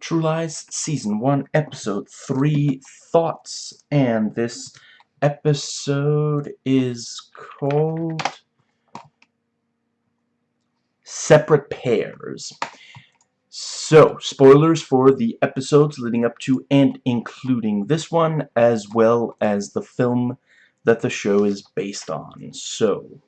True Lies Season 1, Episode 3, Thoughts. And this episode is called Separate Pairs. So, spoilers for the episodes leading up to and including this one, as well as the film that the show is based on. So,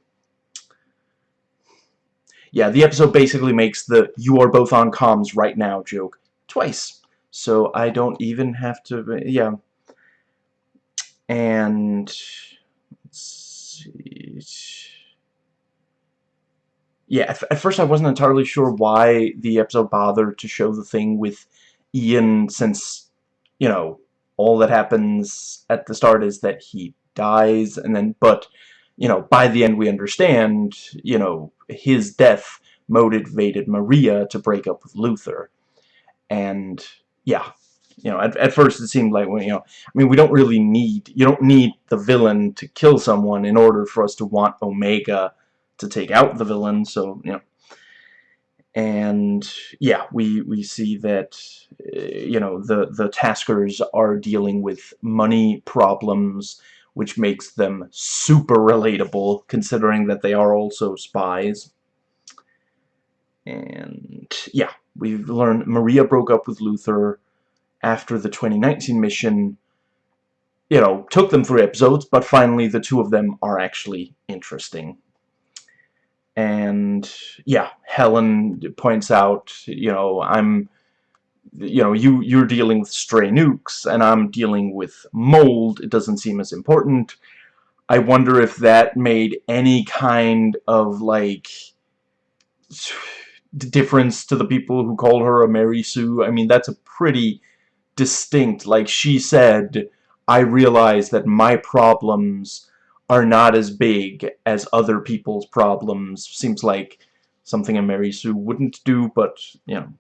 yeah, the episode basically makes the you are both on comms right now joke twice. So I don't even have to, yeah. And, let's see. Yeah, at, at first I wasn't entirely sure why the episode bothered to show the thing with Ian since, you know, all that happens at the start is that he dies and then, but, you know, by the end we understand, you know, his death motivated Maria to break up with Luther and yeah you know at, at first it seemed like you know I mean we don't really need you don't need the villain to kill someone in order for us to want Omega to take out the villain so you know. And yeah we we see that uh, you know the the Taskers are dealing with money problems which makes them super relatable considering that they are also spies and yeah We've learned Maria broke up with Luther after the 2019 mission. You know, took them three episodes, but finally the two of them are actually interesting. And, yeah, Helen points out, you know, I'm, you know, you, you're dealing with stray nukes, and I'm dealing with mold. It doesn't seem as important. I wonder if that made any kind of, like difference to the people who call her a Mary Sue. I mean, that's a pretty distinct, like she said, I realize that my problems are not as big as other people's problems. Seems like something a Mary Sue wouldn't do, but, you know.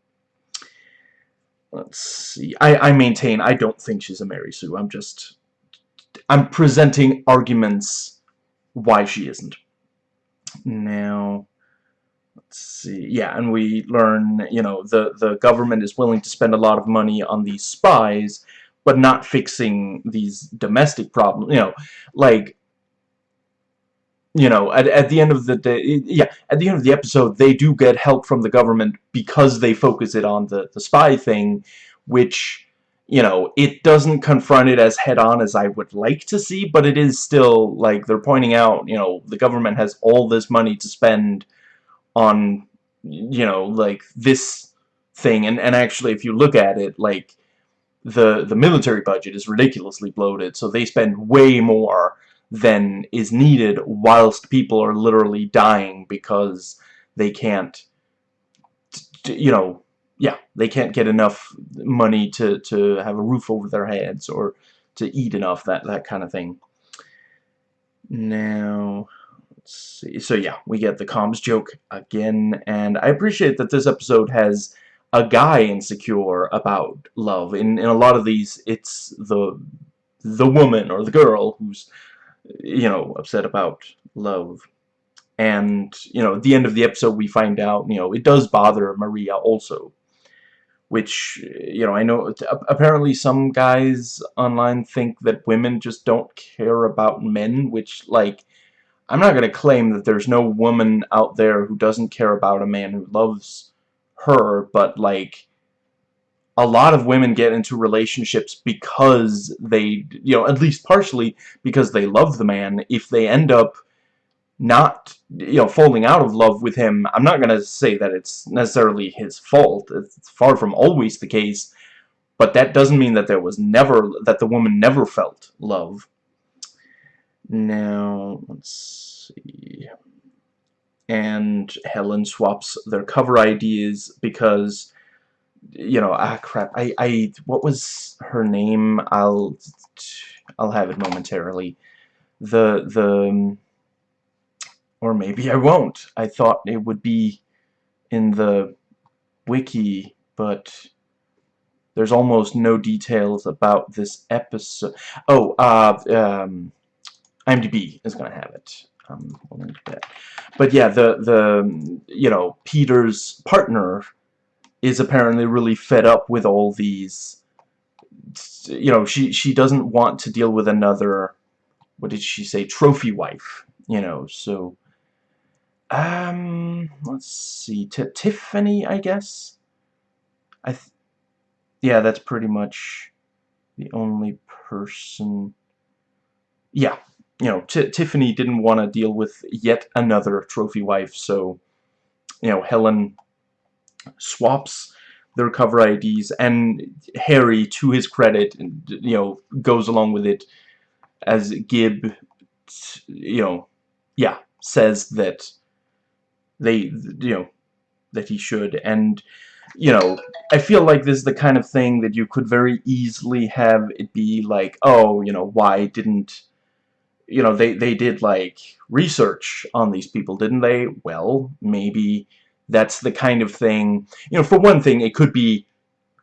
Let's see. I, I maintain I don't think she's a Mary Sue. I'm just... I'm presenting arguments why she isn't. Now see yeah and we learn you know the the government is willing to spend a lot of money on these spies but not fixing these domestic problems you know like you know at, at the end of the day yeah at the end of the episode they do get help from the government because they focus it on the the spy thing which you know it doesn't confront it as head-on as I would like to see but it is still like they're pointing out you know the government has all this money to spend on you know like this thing. And and actually if you look at it like the the military budget is ridiculously bloated so they spend way more than is needed whilst people are literally dying because they can't you know yeah they can't get enough money to to have a roof over their heads or to eat enough that that kind of thing. Now see. So yeah, we get the comms joke again, and I appreciate that this episode has a guy insecure about love. In in a lot of these, it's the the woman or the girl who's you know upset about love. And you know, at the end of the episode, we find out you know it does bother Maria also. Which, you know, I know apparently some guys online think that women just don't care about men, which, like, I'm not going to claim that there's no woman out there who doesn't care about a man who loves her, but like a lot of women get into relationships because they, you know, at least partially because they love the man. If they end up not, you know, falling out of love with him, I'm not going to say that it's necessarily his fault. It's far from always the case. But that doesn't mean that there was never, that the woman never felt love. Now, let's see. And Helen swaps their cover ideas because, you know, ah, crap. I, I, what was her name? I'll, I'll have it momentarily. The, the, or maybe I won't. I thought it would be in the wiki, but there's almost no details about this episode. Oh, uh, um, IMDb is going to have it. Um, but yeah, the the you know Peter's partner is apparently really fed up with all these you know she she doesn't want to deal with another what did she say trophy wife you know so um let's see T Tiffany I guess? I yeah that's pretty much the only person yeah you know T Tiffany didn't want to deal with yet another trophy wife so you know Helen swaps their cover IDs and Harry to his credit you know goes along with it as Gib you know yeah says that they you know that he should. And you know I feel like this is the kind of thing that you could very easily have it be like oh you know why didn't you know they they did like research on these people didn't they well maybe that's the kind of thing, you know, for one thing, it could be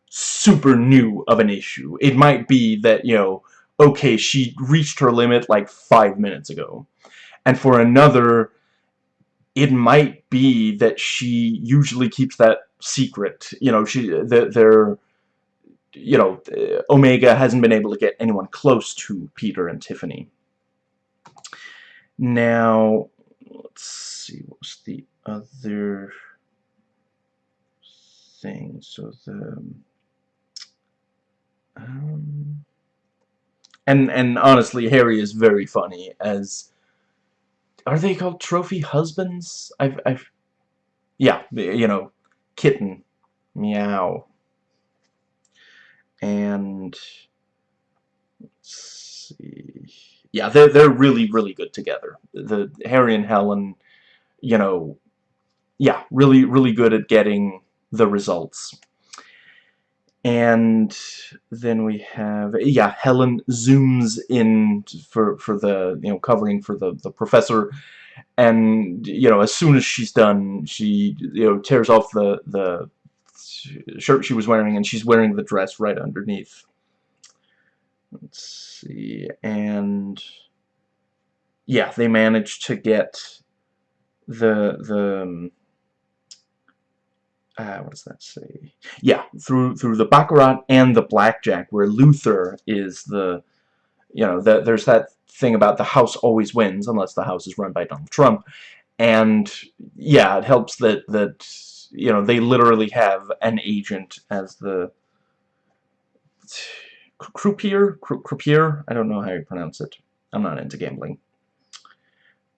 super new of an issue. It might be that, you know, okay, she reached her limit like five minutes ago. And for another, it might be that she usually keeps that secret. You know, she, they're, you know, Omega hasn't been able to get anyone close to Peter and Tiffany. Now, let's see, what was the other thing. So the um, and and honestly, Harry is very funny as are they called trophy husbands? I've I've yeah, you know, kitten, meow, and let's see, yeah, they're they're really really good together. The Harry and Helen, you know, yeah, really really good at getting the results. And then we have, yeah, Helen zooms in for, for the, you know, covering for the, the professor. And, you know, as soon as she's done, she, you know, tears off the, the shirt she was wearing and she's wearing the dress right underneath. Let's see, and yeah, they managed to get the, the, um, uh, what does that say? Yeah, through through the baccarat and the blackjack, where Luther is the, you know, the, there's that thing about the house always wins unless the house is run by Donald Trump, and yeah, it helps that that you know they literally have an agent as the croupier, croupier. I don't know how you pronounce it. I'm not into gambling.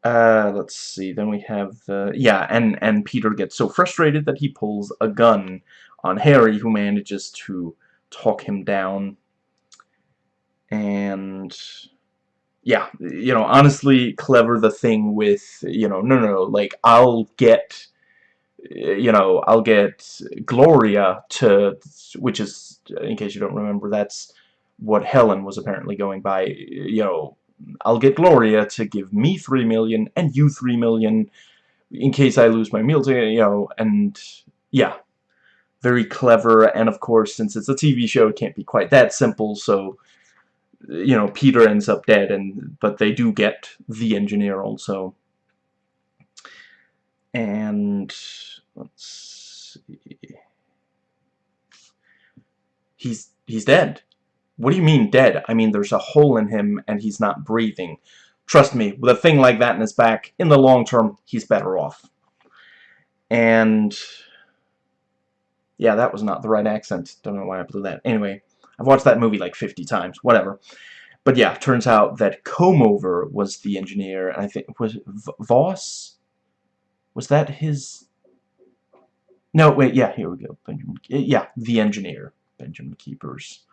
Uh, let's see, then we have the, yeah, and, and Peter gets so frustrated that he pulls a gun on Harry, who manages to talk him down. And, yeah, you know, honestly, clever the thing with, you know, no, no, no, like, I'll get, you know, I'll get Gloria to, which is, in case you don't remember, that's what Helen was apparently going by, you know, I'll get Gloria to give me three million and you three million in case I lose my meal ticket, you know, and yeah, very clever. And of course, since it's a TV show, it can't be quite that simple. So, you know, Peter ends up dead, and but they do get the engineer also. And let's see, he's he's dead. What do you mean dead? I mean there's a hole in him and he's not breathing. Trust me, with a thing like that in his back, in the long term, he's better off. And... Yeah, that was not the right accent. Don't know why I blew that. Anyway, I've watched that movie like 50 times. Whatever. But yeah, turns out that Comover was the engineer. And I think... Was Voss? Was that his... No, wait, yeah, here we go. Benjamin, yeah, the engineer. Benjamin Keepers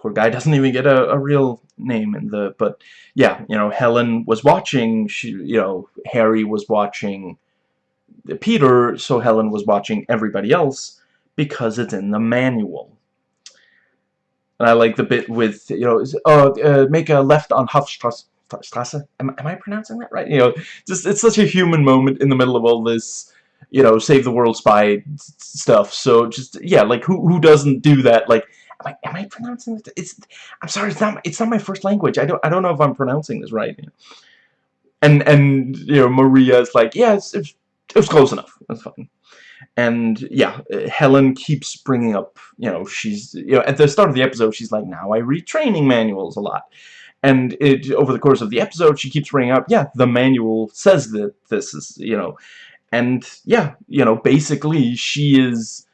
poor guy doesn't even get a, a real name in the but yeah you know Helen was watching she you know Harry was watching Peter so Helen was watching everybody else because it's in the manual. And I like the bit with you know uh, uh, make a left on Hofstrasse Strasse am, am I pronouncing that right? You know just it's such a human moment in the middle of all this you know save the world spy stuff. So just yeah like who who doesn't do that? Like am I, am I pronouncing it? It's I'm sorry, it's not it's not my first language. I don't I don't know if I'm pronouncing this right. And and you know Maria is like, yeah, it's, it's, it was close enough. That's fine. and yeah, Helen keeps bringing up, you know, she's, you know, at the start of the episode, she's like, now I read training manuals a lot. And it, over the course of the episode, she keeps bringing up, yeah, the manual says that this is, you know, and yeah, you know, basically she is,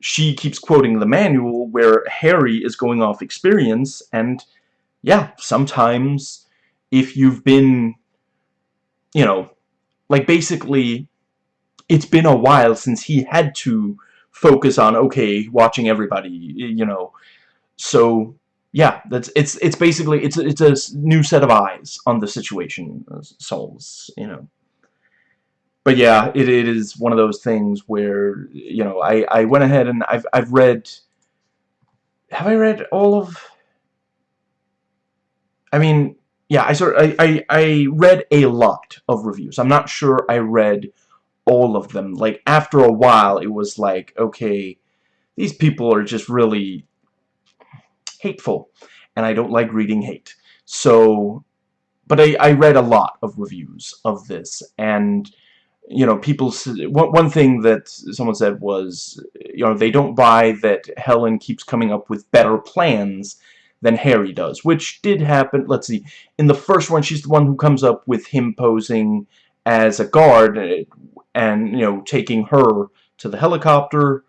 she keeps quoting the manual where Harry is going off experience, and yeah, sometimes if you've been, you know, like basically it's been a while since he had to focus on okay watching everybody you know. So yeah that's it's it's basically it's it's a new set of eyes on the situation uh, souls you know but yeah it, it is one of those things where you know I I went ahead and I've I've read have I read all of I mean yeah I sort I, I I read a lot of reviews I'm not sure I read all of them. Like, after a while, it was like, okay, these people are just really hateful, and I don't like reading hate. So, but I, I read a lot of reviews of this, and, you know, people, one, one thing that someone said was, you know, they don't buy that Helen keeps coming up with better plans than Harry does, which did happen, let's see, in the first one, she's the one who comes up with him posing as a guard, uh, and you know taking her to the helicopter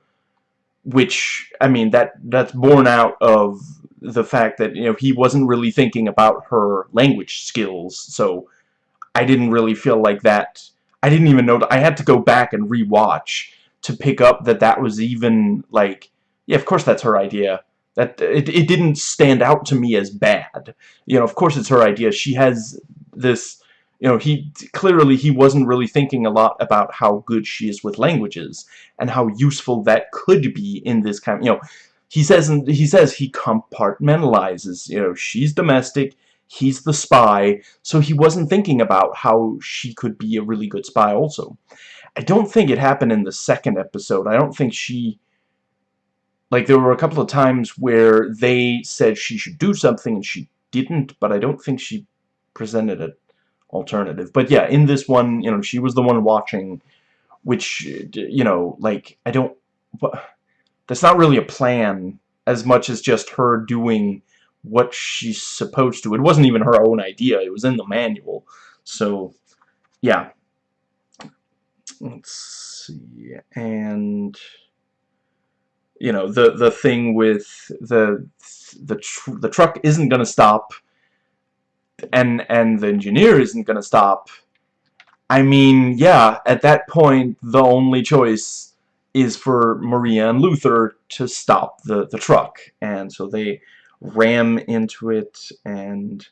which I mean that that's born out of the fact that you know he wasn't really thinking about her language skills so I didn't really feel like that I didn't even know I had to go back and rewatch to pick up that that was even like yeah of course that's her idea. That it, it didn't stand out to me as bad. You know of course it's her idea. She has this you know, he clearly he wasn't really thinking a lot about how good she is with languages and how useful that could be in this kind of, you know, he says he says he compartmentalizes, you know, she's domestic, he's the spy, so he wasn't thinking about how she could be a really good spy also. I don't think it happened in the second episode. I don't think she like there were a couple of times where they said she should do something and she didn't, but I don't think she presented it alternative. But yeah, in this one, you know, she was the one watching, which, you know, like, I don't, that's not really a plan as much as just her doing what she's supposed to. It wasn't even her own idea, it was in the manual. So, yeah. Let's see, and you know the the thing with the the tr the truck isn't gonna stop and and the engineer isn't gonna stop I mean yeah at that point the only choice is for Maria and Luther to stop the the truck and so they ram into it and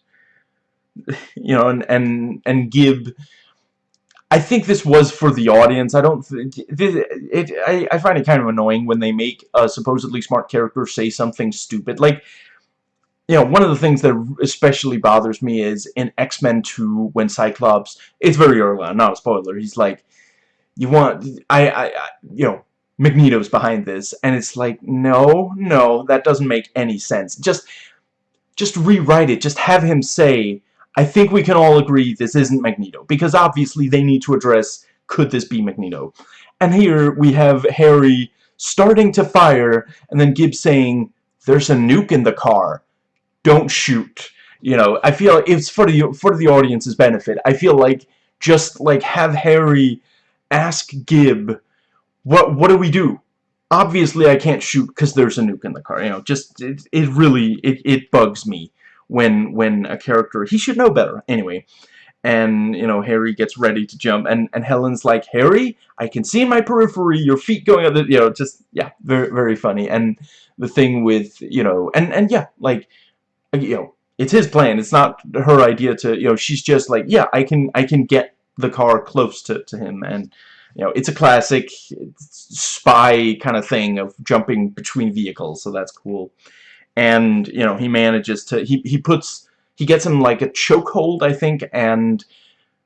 you know and and and Gib I think this was for the audience. I don't. It, it, I, I find it kind of annoying when they make a supposedly smart character say something stupid. Like you know, one of the things that especially bothers me is in X-Men 2 when Cyclops, it's very early on, not a spoiler, he's like, you want, I, I, I, you know, Magneto's behind this, and it's like, no, no, that doesn't make any sense. Just, just rewrite it, just have him say, I think we can all agree this isn't Magneto, because obviously they need to address, could this be Magneto? And here we have Harry starting to fire, and then Gibbs saying, there's a nuke in the car don't shoot. You know, I feel it's for the for the audience's benefit. I feel like just like have Harry ask Gib, what what do we do? Obviously, I can't shoot because there's a nuke in the car. You know, just it, it really it it bugs me when when a character he should know better anyway. And you know, Harry gets ready to jump, and and Helen's like, Harry, I can see in my periphery your feet going up. You know, just yeah, very very funny. And the thing with you know, and and yeah, like uh, you know, it's his plan. It's not her idea to, you know, she's just like, yeah, I can, I can get the car close to, to him. And, you know, it's a classic spy kind of thing of jumping between vehicles. So that's cool. And, you know, he manages to, he, he puts, he gets him like a chokehold, I think. And,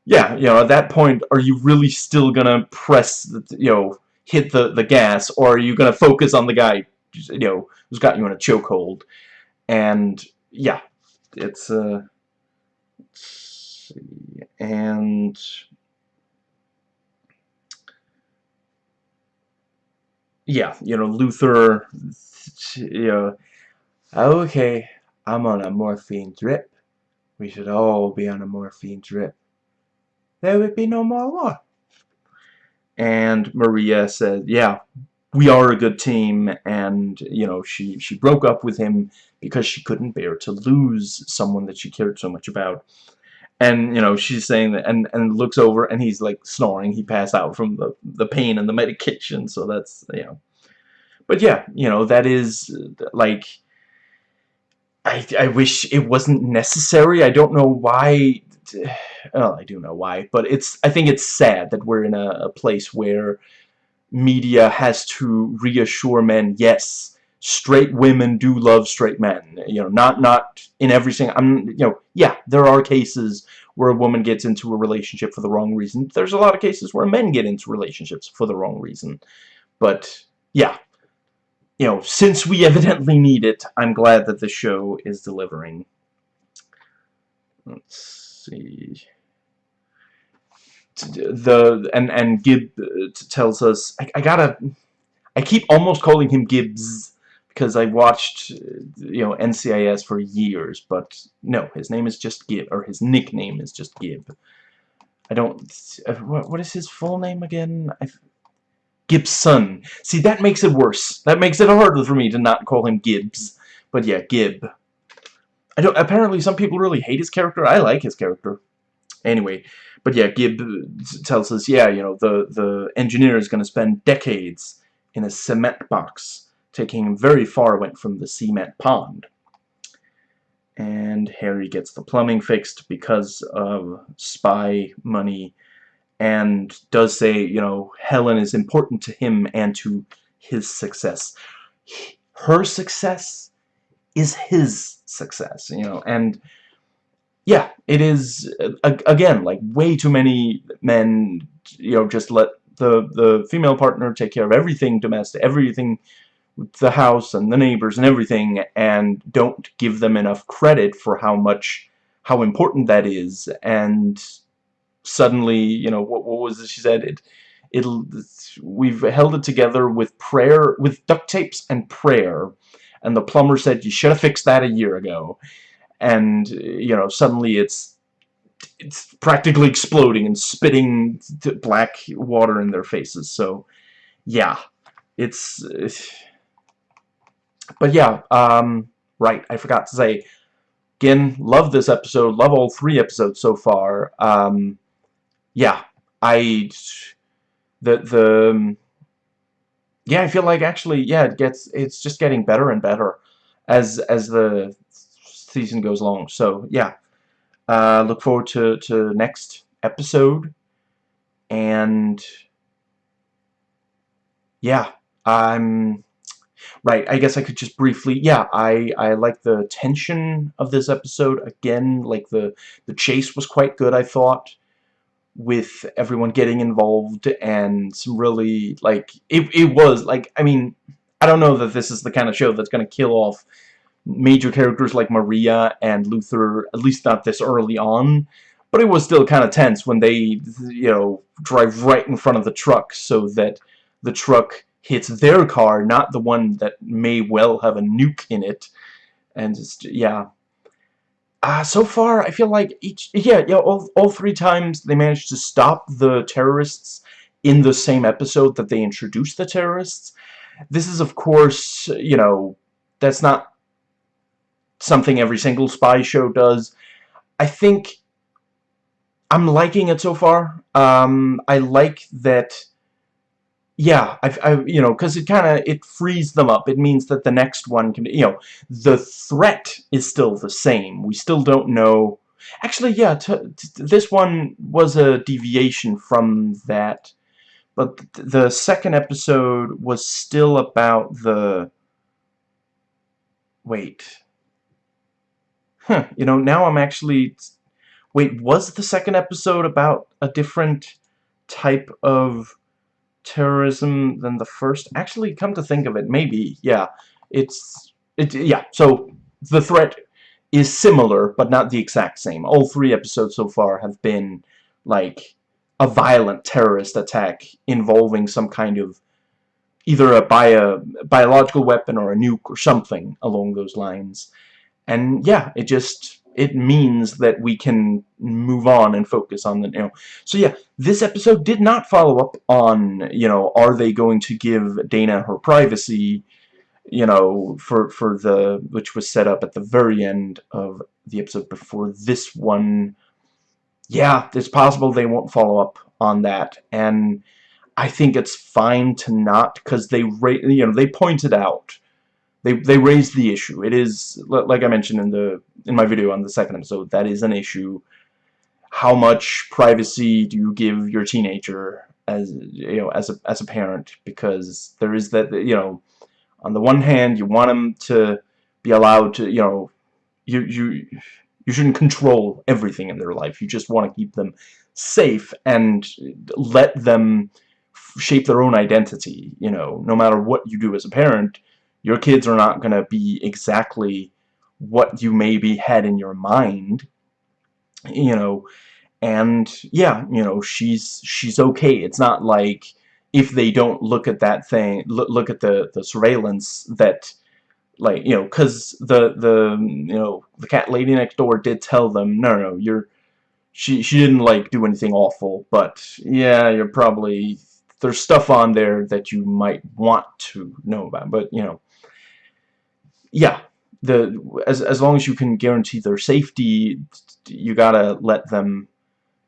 yeah, you know, at that point, are you really still gonna press, the, you know, hit the, the gas, or are you gonna focus on the guy, you know, who's got you in a chokehold? And, yeah, it's uh, and yeah, you know, Luther, you know, okay, I'm on a morphine drip. We should all be on a morphine drip. There would be no more war. And Maria said, yeah, we are a good team, and, you know, she, she broke up with him because she couldn't bear to lose someone that she cared so much about. And, you know, she's saying that, and, and looks over, and he's, like, snoring. He passed out from the, the pain and the medication, so that's, you know. But, yeah, you know, that is, like, I, I wish it wasn't necessary. I don't know why, well, I do know why, but it's, I think it's sad that we're in a, a place where media has to reassure men, yes, straight women do love straight men. You know, not not in every single. I'm you know, yeah, there are cases where a woman gets into a relationship for the wrong reason. There's a lot of cases where men get into relationships for the wrong reason. But yeah, you know, since we evidently need it, I'm glad that the show is delivering. Let's see the and and Gib uh, tells us I, I, gotta I keep almost calling him Gibbs because I watched you know NCIS for years but no his name is just Gib or his nickname is just Gib. I don't uh, what, is his full name again? I, Gibson. See that makes it worse. That makes it harder for me to not call him Gibbs. But yeah Gib. I don't apparently some people really hate his character. I like his character. Anyway but yeah, Gib tells us, yeah, you know, the, the engineer is going to spend decades in a cement box, taking him very far away from the cement pond. And Harry gets the plumbing fixed because of spy money and does say, you know, Helen is important to him and to his success. Her success is his success, you know, and yeah, it is, uh, again, like, way too many men, you know, just let the, the female partner take care of everything domestic, everything the house and the neighbors and everything, and don't give them enough credit for how much, how important that is, and suddenly, you know, what, what was it she said? It, it, we've held it together with prayer, with duct tapes and prayer, and the plumber said, you should have fixed that a year ago. And you know suddenly it's it's practically exploding and spitting black water in their faces. So yeah it's but yeah um right I forgot to say again love this episode love all three episodes so far um yeah I the the yeah I feel like actually yeah it gets it's just getting better and better as as the season goes along. So yeah, uh, look forward to to next episode, and yeah, I'm right. I guess I could just briefly. Yeah, I I like the tension of this episode again. Like the the chase was quite good. I thought with everyone getting involved and some really like it, it was like I mean I don't know that this is the kind of show that's gonna kill off major characters like Maria and Luther, at least not this early on, but it was still kind of tense when they, you know, drive right in front of the truck so that the truck hits their car, not the one that may well have a nuke in it. And just, yeah. Uh, so far, I feel like each, yeah, yeah, all, all three times they managed to stop the terrorists in the same episode that they introduced the terrorists. This is, of course, you know, that's not something every single spy show does. I think I'm liking it so far. Um, I like that. Yeah, I, I you know, because it kind of it frees them up. It means that the next one can, you know, the threat is still the same. We still don't know. Actually, yeah, this one was a deviation from that, but th the second episode was still about the. Wait huh, you know, now I'm actually... Wait, was the second episode about a different type of terrorism than the first? Actually, come to think of it, maybe, yeah. It's... It, yeah, so the threat is similar, but not the exact same. All three episodes so far have been, like, a violent terrorist attack involving some kind of either a, a biological weapon or a nuke or something along those lines. And yeah, it just it means that we can move on and focus on the you know. So yeah this episode did not follow up on you know are they going to give Dana her privacy you know for for the which was set up at the very end of the episode before this one. Yeah it's possible they won't follow up on that. And I think it's fine to not because they you know they pointed out they they raised the issue. It is like I mentioned in the in my video on the second episode that is an issue. How much privacy do you give your teenager as you know as a as a parent? Because there is that you know on the one hand you want them to be allowed to you know you you you shouldn't control everything in their life. You just want to keep them safe and let them shape their own identity you know no matter what you do as a parent your kids are not going to be exactly what you maybe had in your mind you know? And yeah you know she's she's okay. It's not like if they don't look at that thing look, look at the the surveillance that like you know because the the you know the cat lady next door did tell them no no you're she she didn't like do anything awful but yeah you're probably there's stuff on there that you might want to know about. But you know yeah the as as long as you can guarantee their safety you gotta let them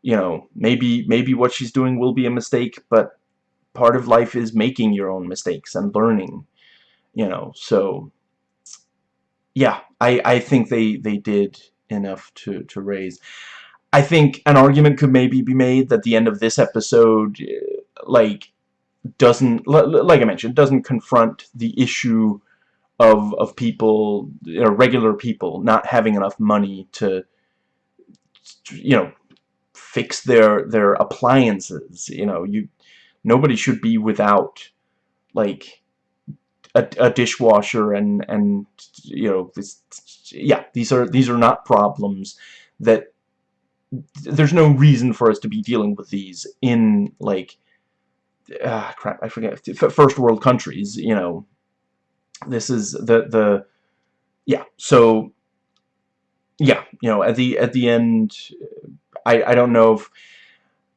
you know maybe maybe what she's doing will be a mistake but part of life is making your own mistakes and learning you know so yeah I I think they they did enough to to raise. I think an argument could maybe be made that the end of this episode like doesn't like I mentioned doesn't confront the issue of of people you know, regular people not having enough money to you know fix their their appliances you know you nobody should be without like a, a dishwasher and and you know this yeah these are these are not problems that there's no reason for us to be dealing with these in like ah crap I forget first world countries you know this is the the yeah so yeah you know at the at the end I I don't know if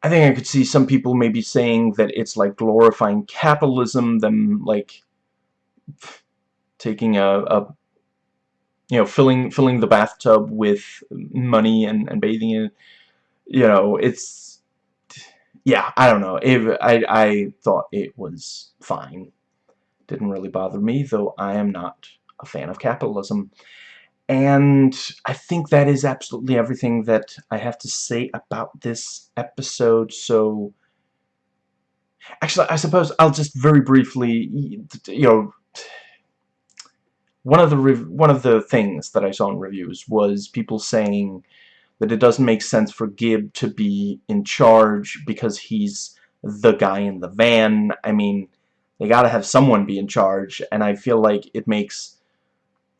I think I could see some people maybe saying that it's like glorifying capitalism them like taking a, a you know filling filling the bathtub with money and, and bathing in you know it's yeah I don't know. If I I thought it was fine didn't really bother me, though I am not a fan of capitalism. And I think that is absolutely everything that I have to say about this episode, so... Actually, I suppose I'll just very briefly, you know... One of the one of the things that I saw in reviews was people saying that it doesn't make sense for Gib to be in charge because he's the guy in the van. I mean, they gotta have someone be in charge, and I feel like it makes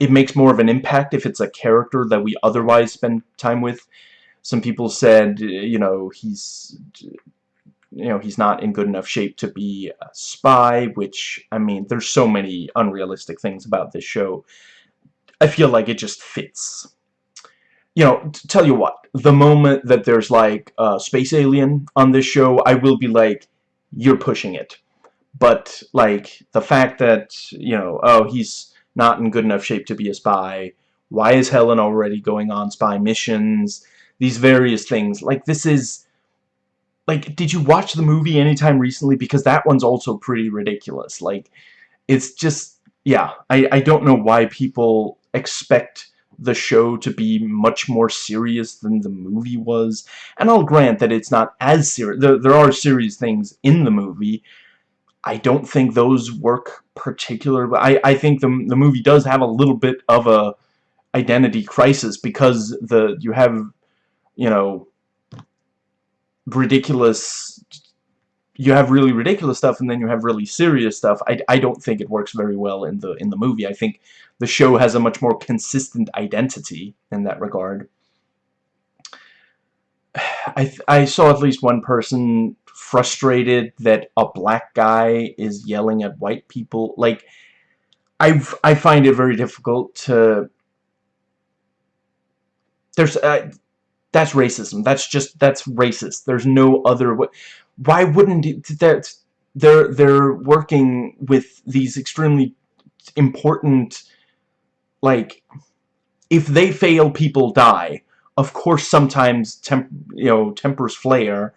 it makes more of an impact if it's a character that we otherwise spend time with. Some people said, you know, he's you know, he's not in good enough shape to be a spy, which, I mean, there's so many unrealistic things about this show. I feel like it just fits. You know, tell you what, the moment that there's, like, a space alien on this show, I will be like, you're pushing it but like the fact that you know oh he's not in good enough shape to be a spy. Why is Helen already going on spy missions? These various things. Like this is like did you watch the movie anytime recently? Because that one's also pretty ridiculous. Like it's just yeah I, I don't know why people expect the show to be much more serious than the movie was. And I'll grant that it's not as serious there, there are serious things in the movie I don't think those work particularly. I, I think the, the movie does have a little bit of a identity crisis because the you have, you know, ridiculous you have really ridiculous stuff and then you have really serious stuff. I, I don't think it works very well in the in the movie. I think the show has a much more consistent identity in that regard. I, I saw at least one person frustrated that a black guy is yelling at white people. Like, I I find it very difficult to. There's uh, that's racism. That's just that's racist. There's no other way. Why wouldn't it, that? They're they're working with these extremely important, like, if they fail, people die. Of course, sometimes temp, you know tempers flare,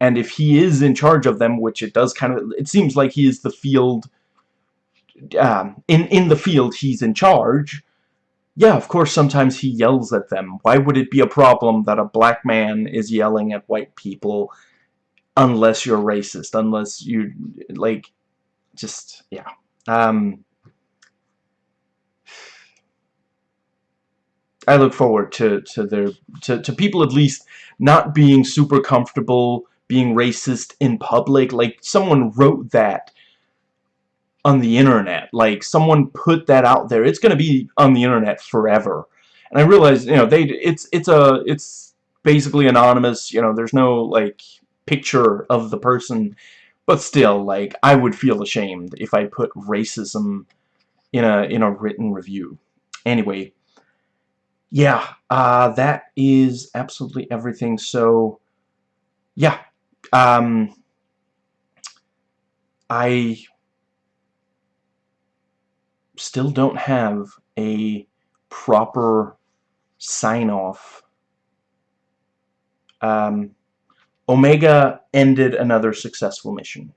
and if he is in charge of them, which it does kind of, it seems like he is the field. Um, in in the field, he's in charge. Yeah, of course, sometimes he yells at them. Why would it be a problem that a black man is yelling at white people unless you're racist, unless you, like, just, yeah. Um, I look forward to, to their, to, to people at least not being super comfortable being racist in public. Like, someone wrote that on the internet. Like, someone put that out there. It's going to be on the internet forever. And I realize, you know, they, it's, it's a, it's basically anonymous, you know, there's no, like, picture of the person. But still, like, I would feel ashamed if I put racism in a, in a written review. Anyway, yeah, uh, that is absolutely everything. So, yeah, um, I still don't have a proper sign-off. Um, Omega ended another successful mission.